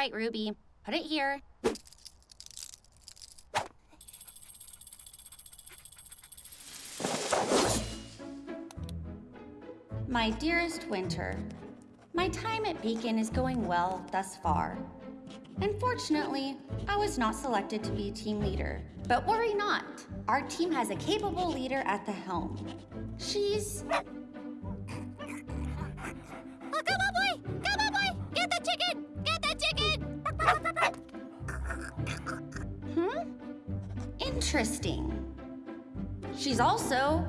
Right, Ruby. Put it here. My dearest Winter, my time at Beacon is going well thus far. Unfortunately, I was not selected to be team leader. But worry not, our team has a capable leader at the helm. She's Oh, come on, boy! Come on, boy! Get the chicken! Interesting. She's also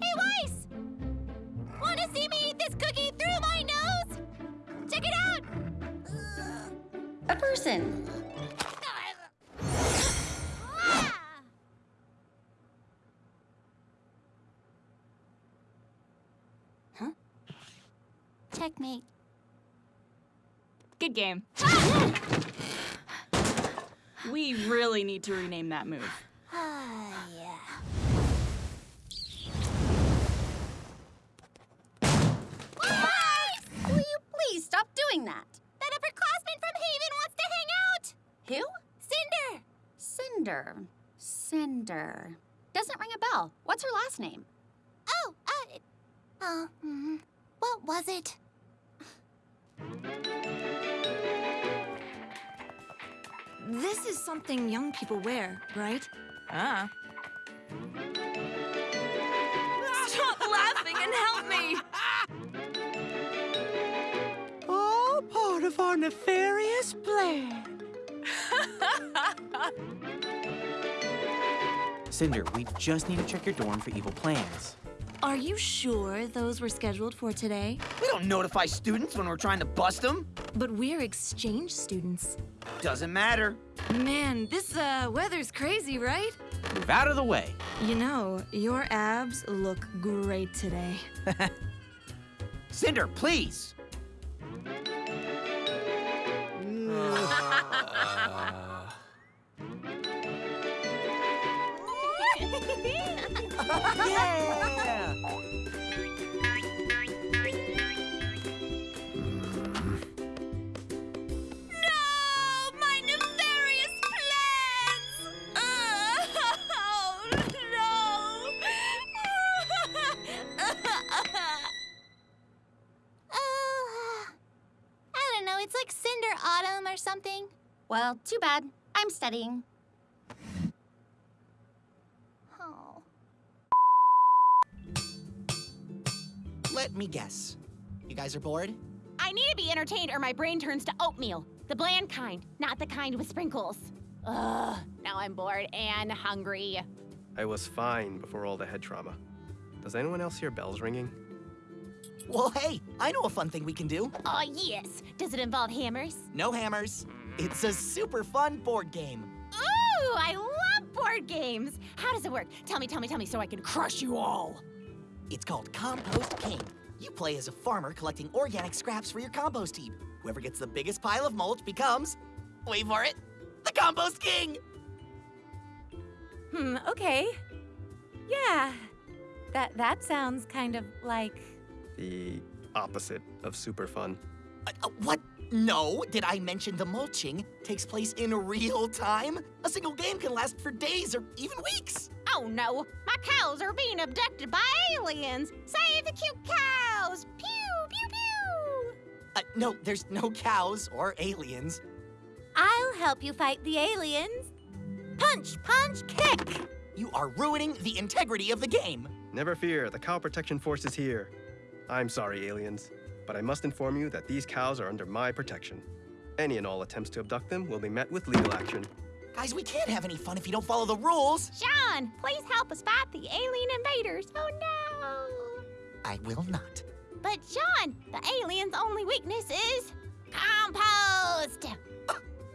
Hey, Weiss! Wanna see me eat this cookie through my nose? Check it out! a person. Huh? Checkmate. Good game. we really need to rename that move. Ah, yeah. Will you please stop doing that? That upperclassman from Haven wants to hang out! Who? Cinder! Cinder. Cinder. Doesn't ring a bell. What's her last name? Oh, uh, uh, mm, what was it? This is something young people wear, right? Ah. Stop laughing and help me! All part of our nefarious plan. Cinder, we just need to check your dorm for evil plans. Are you sure those were scheduled for today? We don't notify students when we're trying to bust them. But we're exchange students. Doesn't matter. Man, this uh, weather's crazy, right? Move out of the way. You know, your abs look great today. Cinder, please. Yeah! Or something. Well, too bad. I'm studying. Oh. Let me guess. You guys are bored? I need to be entertained or my brain turns to oatmeal. The bland kind, not the kind with sprinkles. Ugh, now I'm bored and hungry. I was fine before all the head trauma. Does anyone else hear bells ringing? Well, hey, I know a fun thing we can do. Oh, yes. Does it involve hammers? No hammers. It's a super fun board game. Ooh, I love board games. How does it work? Tell me, tell me, tell me so I can crush you all. It's called Compost King. You play as a farmer collecting organic scraps for your compost heap. Whoever gets the biggest pile of mulch becomes, wait for it, the Compost King! Hmm, okay. Yeah. That that sounds kind of like The opposite of super fun. Uh, uh, what? No, did I mention the mulching takes place in real time? A single game can last for days or even weeks. Oh no, my cows are being abducted by aliens. Save the cute cows. Pew, pew, pew. Uh, no, there's no cows or aliens. I'll help you fight the aliens. Punch, punch, kick. You are ruining the integrity of the game. Never fear, the Cow Protection Force is here. I'm sorry, aliens, but I must inform you that these cows are under my protection. Any and all attempts to abduct them will be met with legal action. Guys, we can't have any fun if you don't follow the rules. Jaune, please help us fight the alien invaders. Oh no. I will not. But Jaune, the alien's only weakness is compost.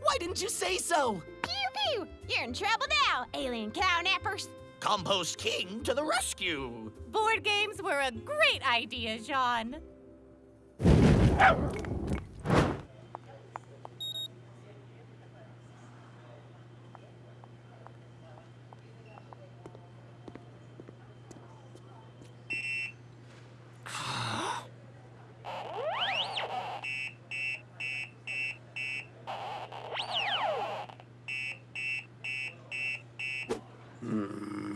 Why didn't you say so? Pew pew. You're in trouble now, alien cow nappers. Compost King to the rescue! Board games were a great idea, Jaune. Hmm.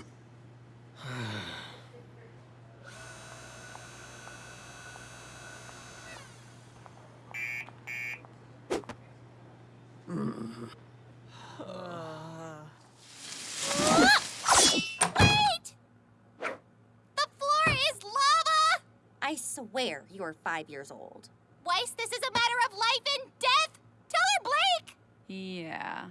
Swear you're five years old. Weiss, this is a matter of life and death! Tell her, Blake! Yeah.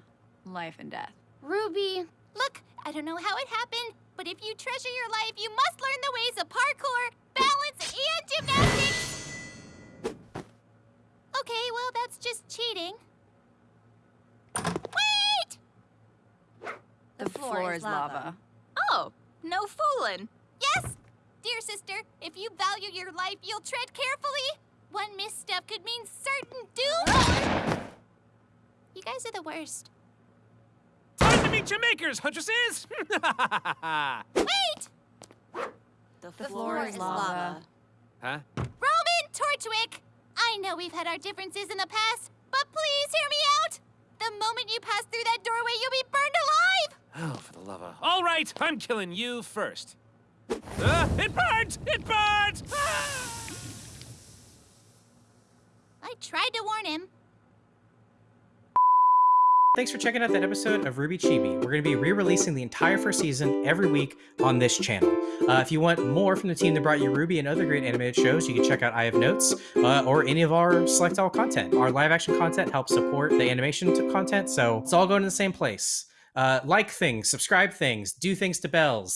Life and death. Ruby, Look, I don't know how it happened, but if you treasure your life, you must learn the ways of parkour, balance, and gymnastics! Okay, well, that's just cheating. Wait! the, floor, is lava. Oh, no fooling. Yes! Dear sister, if you value your life, you'll tread carefully. One misstep could mean certain doom. You guys are the worst. Time to meet your makers, huntresses! Wait! The, The floor is lava. huh? Roman Torchwick! I know we've had our differences in the past, but please hear me out! The moment you pass through that doorway, you'll be burned alive! Oh, for the love of... All right, I'm killing you first. Uh, it burns! It burns! Ah! I tried to warn him. Thanks for checking out that episode of RWBY Chibi. We're going to be re-releasing the entire first season every week on this channel. Uh, if you want more from the team that brought you RWBY and other great animated shows, you can check out I Have Notes uh, or any of our Select All content. Our live action content helps support the animation content, so it's all going to the same place. Uh, like things, subscribe things, do things to bells.